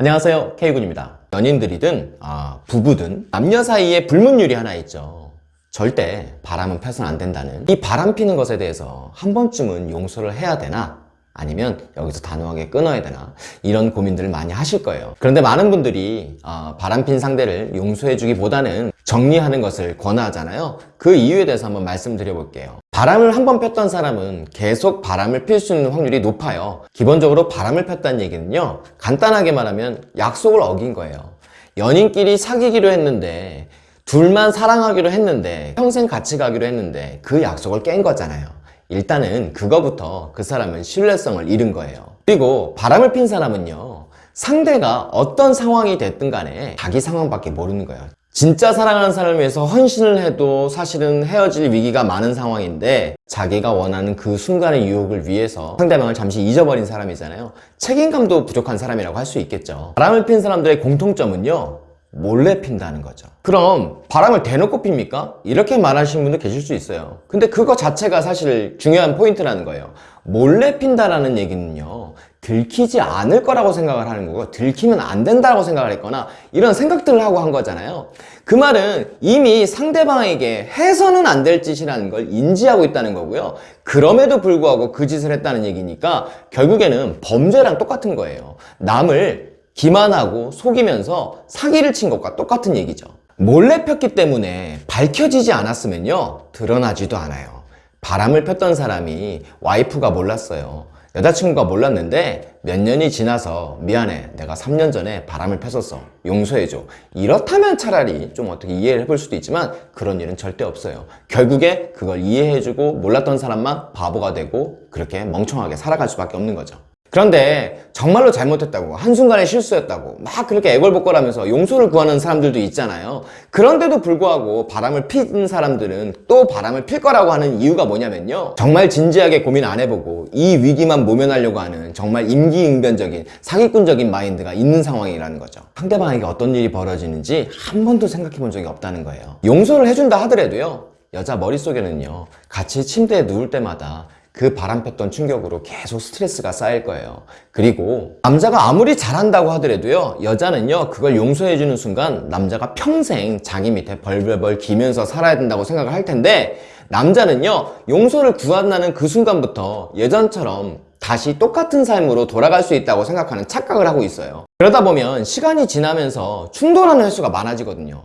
안녕하세요. K군입니다. 연인들이든 아, 부부든 남녀 사이에 불문율이 하나 있죠. 절대 바람은 펴서는 안 된다는. 이 바람 피는 것에 대해서 한 번쯤은 용서를 해야 되나 아니면 여기서 단호하게 끊어야 되나? 이런 고민들을 많이 하실 거예요. 그런데 많은 분들이 아, 바람핀 상대를 용서해 주기보다는 정리하는 것을 권하잖아요. 그 이유에 대해서 한번 말씀드려 볼게요. 바람을 한 번 폈던 사람은 계속 바람을 필 수 있는 확률이 높아요. 기본적으로 바람을 폈다는 얘기는요 간단하게 말하면 약속을 어긴 거예요. 연인끼리 사귀기로 했는데 둘만 사랑하기로 했는데 평생 같이 가기로 했는데 그 약속을 깬 거잖아요 일단은 그거부터 그 사람은 신뢰성을 잃은 거예요. 그리고 바람을 핀 사람은요 상대가 어떤 상황이 됐든 간에 자기 상황밖에 모르는 거예요. 진짜 사랑하는 사람을 위해서 헌신을 해도 사실은 헤어질 위기가 많은 상황인데 자기가 원하는 그 순간의 유혹을 위해서 상대방을 잠시 잊어버린 사람이잖아요. 책임감도 부족한 사람이라고 할 수 있겠죠. 바람을 핀 사람들의 공통점은요 몰래 핀다는 거죠. 그럼 바람을 대놓고 핍니까? 이렇게 말하시는 분도 계실 수 있어요. 근데 그거 자체가 사실 중요한 포인트라는 거예요. 몰래 핀다라는 얘기는요 들키지 않을 거라고 생각을 하는 거고 들키면 안 된다고 생각을 했거나 이런 생각들을 하고 한 거잖아요. 그 말은 이미 상대방에게 해서는 안 될 짓이라는 걸 인지하고 있다는 거고요. 그럼에도 불구하고 그 짓을 했다는 얘기니까 결국에는 범죄랑 똑같은 거예요. 남을 기만하고 속이면서 사기를 친 것과 똑같은 얘기죠. 몰래 폈기 때문에 밝혀지지 않았으면요 드러나지도 않아요. 바람을 폈던 사람이 와이프가 몰랐어요. 여자친구가 몰랐는데 몇 년이 지나서 미안해 내가 3년 전에 바람을 폈었어. 용서해줘. 이렇다면 차라리 좀 어떻게 이해를 해볼 수도 있지만 그런 일은 절대 없어요. 결국에 그걸 이해해주고 몰랐던 사람만 바보가 되고 그렇게 멍청하게 살아갈 수밖에 없는 거죠 그런데 정말로 잘못했다고 한순간에 실수였다고 막 그렇게 애걸복걸하면서 용서를 구하는 사람들도 있잖아요. 그런데도 불구하고 바람을 피는 사람들은 또 바람을 필 거라고 하는 이유가 뭐냐면요. 정말 진지하게 고민 안 해보고 이 위기만 모면하려고 하는 정말 임기응변적인 사기꾼적인 마인드가 있는 상황이라는 거죠. 상대방에게 어떤 일이 벌어지는지 한 번도 생각해 본 적이 없다는 거예요. 용서를 해준다 하더라도요. 여자 머릿속에는요. 같이 침대에 누울 때마다 그 바람 폈던 충격으로 계속 스트레스가 쌓일 거예요. 그리고 남자가 아무리 잘한다고 하더라도요 여자는요 그걸 용서해 주는 순간 남자가 평생 자기 밑에 벌벌벌 기면서 살아야 된다고 생각을 할 텐데 남자는요 용서를 구한다는 그 순간부터 예전처럼 다시 똑같은 삶으로 돌아갈 수 있다고 생각하는 착각을 하고 있어요. 그러다 보면 시간이 지나면서 충돌하는 횟수가 많아지거든요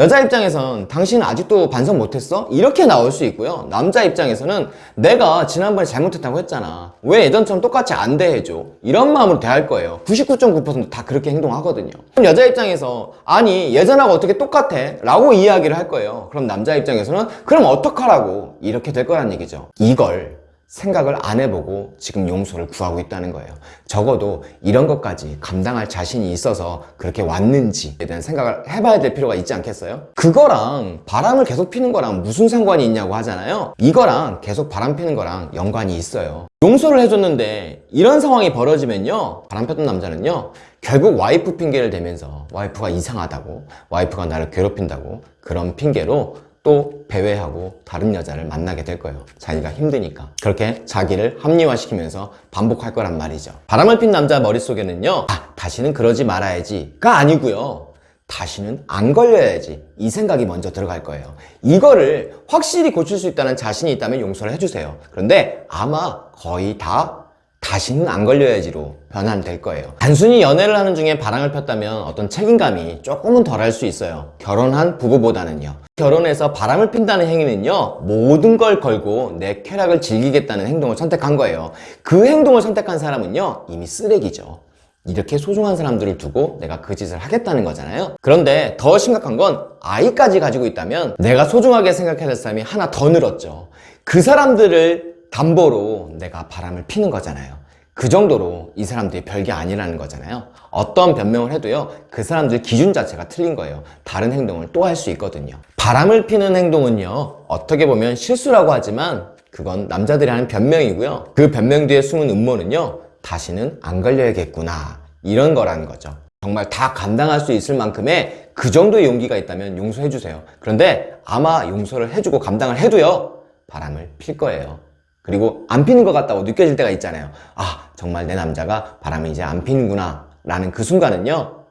여자 입장에선 당신은 아직도 반성 못했어? 이렇게 나올 수 있고요. 남자 입장에서는 내가 지난번에 잘못했다고 했잖아. 왜 예전처럼 똑같이 안 대해줘? 이런 마음으로 대할 거예요. 99.9%다 그렇게 행동하거든요. 그럼 여자 입장에서 아니 예전하고 어떻게 똑같아? 라고 이야기를 할 거예요. 그럼 남자 입장에서는 그럼 어떡하라고? 이렇게 될 거란 얘기죠. 이걸 생각을 안 해보고 지금 용서를 구하고 있다는 거예요. 적어도 이런 것까지 감당할 자신이 있어서 그렇게 왔는지에 대한 생각을 해봐야 될 필요가 있지 않겠어요? 그거랑 바람을 계속 피는 거랑 무슨 상관이 있냐고 하잖아요. 이거랑 계속 바람 피는 거랑 연관이 있어요. 용서를 해줬는데 이런 상황이 벌어지면요 바람 폈던 남자는요 결국 와이프 핑계를 대면서 와이프가 이상하다고 와이프가 나를 괴롭힌다고 그런 핑계로 또 배회하고 다른 여자를 만나게 될 거예요. 자기가 힘드니까. 그렇게 자기를 합리화시키면서 반복할 거란 말이죠. 바람을 핀 남자 머릿속에는요 아 다시는 그러지 말아야지 가 아니고요. 다시는 안 걸려야지 이 생각이 먼저 들어갈 거예요. 이거를 확실히 고칠 수 있다는 자신이 있다면 용서를 해주세요. 그런데 아마 거의 다 다시는 안 걸려야지로 변환될 거예요. 단순히 연애를 하는 중에 바람을 폈다면 어떤 책임감이 조금은 덜할 수 있어요. 결혼한 부부보다는요. 결혼해서 바람을 핀다는 행위는요 모든 걸 걸고 내 쾌락을 즐기겠다는 행동을 선택한 거예요. 그 행동을 선택한 사람은요 이미 쓰레기죠. 이렇게 소중한 사람들을 두고 내가 그 짓을 하겠다는 거잖아요. 그런데 더 심각한 건 아이까지 가지고 있다면 내가 소중하게 생각해야 될 사람이 하나 더 늘었죠. 그 사람들을 담보로 내가 바람을 피는 거잖아요. 그 정도로 이 사람들이 별게 아니라는 거잖아요. 어떤 변명을 해도요 그 사람들 기준 자체가 틀린 거예요. 다른 행동을 또 할 수 있거든요. 바람을 피는 행동은요 어떻게 보면 실수라고 하지만 그건 남자들이 하는 변명이고요. 그 변명 뒤에 숨은 음모는요 다시는 안 걸려야겠구나. 이런 거라는 거죠. 정말 다 감당할 수 있을 만큼의 그 정도의 용기가 있다면 용서해 주세요. 그런데 아마 용서를 해주고 감당을 해도요 바람을 필 거예요 그리고 안 피는 것 같다고 느껴질 때가 있잖아요 아 정말 내 남자가 바람이 이제 안 피는구나 라는 그 순간은요,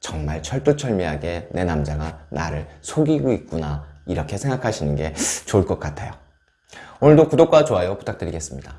정말 철두철미하게 내 남자가 나를 속이고 있구나. 이렇게 생각하시는 게 좋을 것 같아요. 오늘도 구독과 좋아요 부탁드리겠습니다.